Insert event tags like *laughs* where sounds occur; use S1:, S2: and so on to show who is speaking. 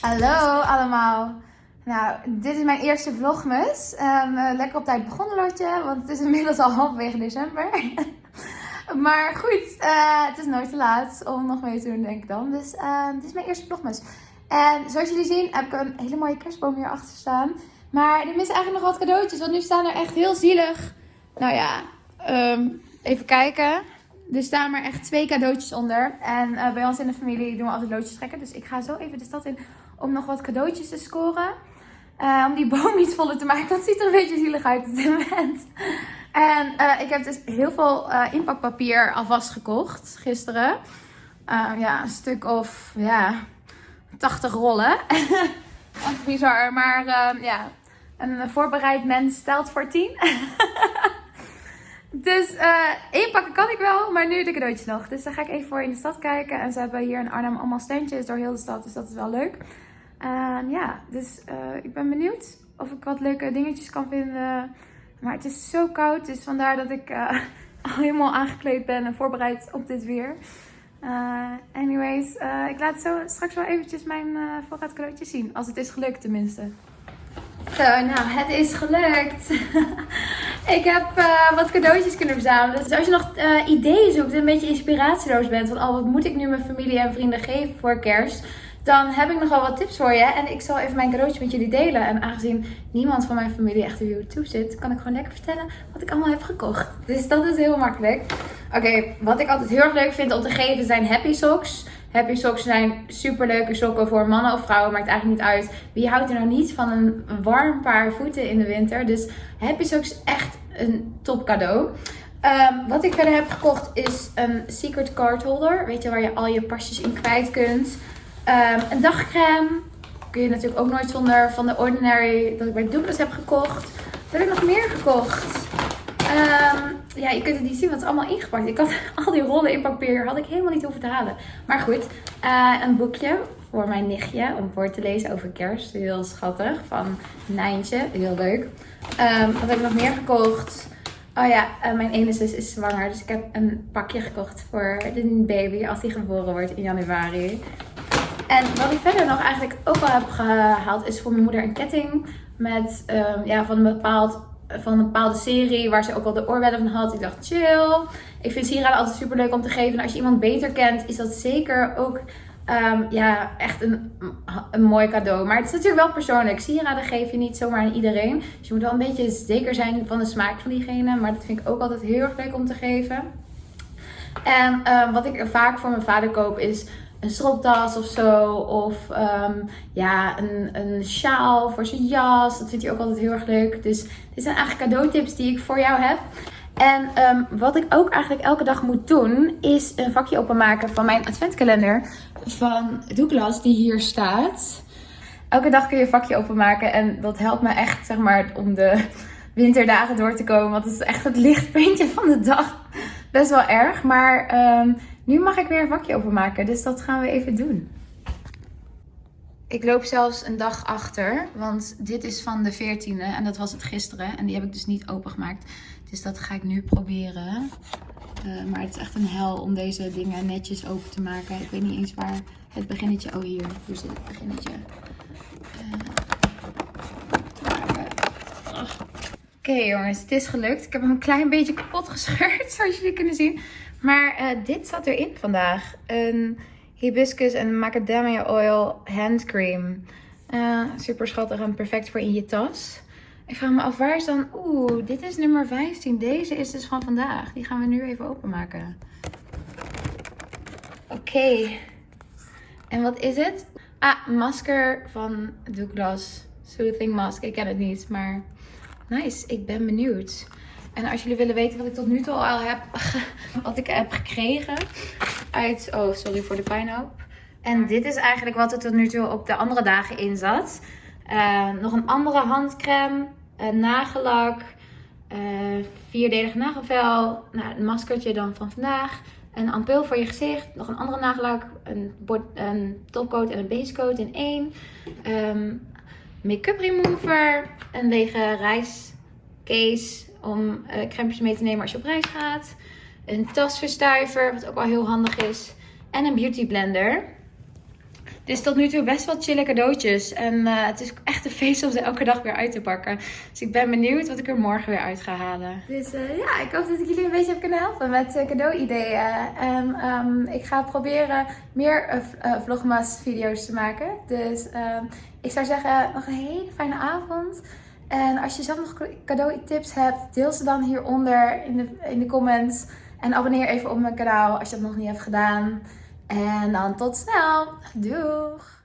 S1: Hallo allemaal. Nou, dit is mijn eerste vlogmus. Ehm, eh, lekker op tijd begonnen, Lotje, want het is inmiddels al *laughs* halverwege december. *laughs* maar goed, eh, het is nooit te laat om nog mee te doen, denk ik dan. Dus ehm, dit is mijn eerste vlogmus. En zoals jullie zien heb ik een hele mooie kerstboom hier achter staan. Maar er missen eigenlijk nog wat cadeautjes, want nu staan er echt heel zielig. Nou ja, ehm, even kijken. Er staan maar echt twee cadeautjes onder. En eh, bij ons in de familie doen we altijd loodjes trekken. Dus ik ga zo even de stad in om nog wat cadeautjes te scoren. Eh, om die boom iets voller te maken. Dat ziet er een beetje zielig uit op dit moment. En eh, ik heb dus heel veel inpakpapier alvast gekocht gisteren. ja, een stuk of ja, 80 rollen. Echt *laughs* bizar. Maar ja, een voorbereid mens telt voor 10. *laughs* Dus uh, inpakken kan ik wel, maar nu de cadeautjes nog. Dus daar ga ik even voor in de stad kijken. En ze hebben hier in Arnhem allemaal standjes door heel de stad, dus dat is wel leuk. Uh, ja, dus uh, ik ben benieuwd of ik wat leuke dingetjes kan vinden. Maar het is zo koud, dus vandaar dat ik *laughs* al helemaal aangekleed ben en voorbereid op dit weer. anyways, ik laat zo straks wel eventjes mijn voorraad cadeautjes zien. Als het is gelukt tenminste. Zo, nou, het is gelukt. *laughs* ik heb uh, wat cadeautjes kunnen verzamelen. Dus als je nog uh, ideeën zoekt en een beetje inspiratieloos bent van, oh, wat moet ik nu mijn familie en vrienden geven voor kerst? Dan heb ik nog wel wat tips voor je. En ik zal even mijn cadeautje met jullie delen. En aangezien niemand van mijn familie echt op YouTube zit, kan ik gewoon lekker vertellen wat ik allemaal heb gekocht. Dus dat is heel makkelijk. Oké, wat ik altijd heel erg leuk vind om te geven zijn happy socks. Happy socks zijn super leuke sokken voor mannen of vrouwen. Maakt eigenlijk niet uit. Wie houdt er nou niet van een warm paar voeten in de winter? Dus happy socks echt een top cadeau. Um, wat ik verder heb gekocht is een secret card holder. Weet je, waar je al je pasjes in kwijt kunt. Um, een dagcreme. Kun je natuurlijk ook nooit zonder van de Ordinary dat ik bij Douglas heb gekocht. Wat heb ik nog meer gekocht? Um, ja, je kunt het niet zien, want het is allemaal ingepakt. Ik had *laughs* al die rollen in papier, had ik helemaal niet hoeven te halen. Maar goed, uh, een boekje voor mijn nichtje om voor te lezen over kerst. Heel schattig, van Nijntje. Heel leuk. Um, wat heb ik nog meer gekocht? Oh ja, uh, mijn ene zus is zwanger. Dus ik heb een pakje gekocht voor de baby als die geboren wordt in januari. En wat ik verder nog eigenlijk ook al heb gehaald is voor mijn moeder een ketting. Met um, ja, van een bepaald van een bepaalde serie waar ze ook al de oorbellen van had. Ik dacht, chill. Ik vind sieraden altijd super leuk om te geven. En als je iemand beter kent, is dat zeker ook um, ja, echt een, een mooi cadeau. Maar het is natuurlijk wel persoonlijk. Sieraden geef je niet zomaar aan iedereen. Dus je moet wel een beetje zeker zijn van de smaak van diegene. Maar dat vind ik ook altijd heel erg leuk om te geven. En uh, wat ik vaak voor mijn vader koop is een stropdas of zo. Of um, ja, een, een sjaal voor zijn jas. Dat vindt hij ook altijd heel erg leuk. Dus dit zijn eigenlijk cadeautips die ik voor jou heb. En um, wat ik ook eigenlijk elke dag moet doen, is een vakje openmaken van mijn adventkalender van Douglas, die hier staat. Elke dag kun je een vakje openmaken en dat helpt me echt, zeg maar, om de winterdagen door te komen. Want het is echt het lichtpuntje van de dag. Best wel erg, maar um, nu mag ik weer een vakje openmaken, dus dat gaan we even doen. Ik loop zelfs een dag achter, want dit is van de 14e en dat was het gisteren. En die heb ik dus niet opengemaakt. Dus dat ga ik nu proberen. Uh, maar het is echt een hel om deze dingen netjes open te maken. Ik weet niet eens waar het beginnetje... Oh, hier. Hier zit het beginnetje. Uh, Oké jongens, het is gelukt. Ik heb hem een klein beetje kapot gescheurd, *laughs* zoals jullie kunnen zien. Maar uh, dit zat erin vandaag. Een hibiscus en macadamia oil handcream. Uh, super schattig en perfect voor in je tas. Ik vraag me af, waar is dan... Oeh, dit is nummer 15. Deze is dus van vandaag. Die gaan we nu even openmaken. Oké. En wat is het? Ah, masker van Douglas. Soothing Mask. Ik ken het niet, maar nice. Ik ben benieuwd. En als jullie willen weten wat ik tot nu toe al heb, *laughs* wat ik heb gekregen uit, oh sorry voor de pijnhoop. En dit is eigenlijk wat er tot nu toe op de andere dagen in zat. Uh, nog een andere handcreme, een nagellak, uh, vierdelig nagelvel, nou, een maskertje dan van vandaag. Een ampul voor je gezicht, nog een andere nagellak, een, een topcoat en een basecoat in één. Um, Make-up remover, een lege reiscase om uh, crèmes mee te nemen als je op reis gaat. Een tasverstuiver, wat ook wel heel handig is. En een beauty blender. Dus tot nu toe best wel chille cadeautjes. En eh, het is echt een feest om ze elke dag weer uit te pakken. Dus ik ben benieuwd wat ik er morgen weer uit ga halen. Dus uh, ja, ik hoop dat ik jullie een beetje heb kunnen helpen met uh, cadeau-ideeën. En um, ik ga proberen meer vlogmas video's te maken. Dus uh, ik zou zeggen, nog een hele fijne avond. En als je zelf nog cadeau-tips hebt, deel ze dan hieronder in de, in de comments. En abonneer even op mijn kanaal als je dat nog niet hebt gedaan. En dan tot snel. Doeg!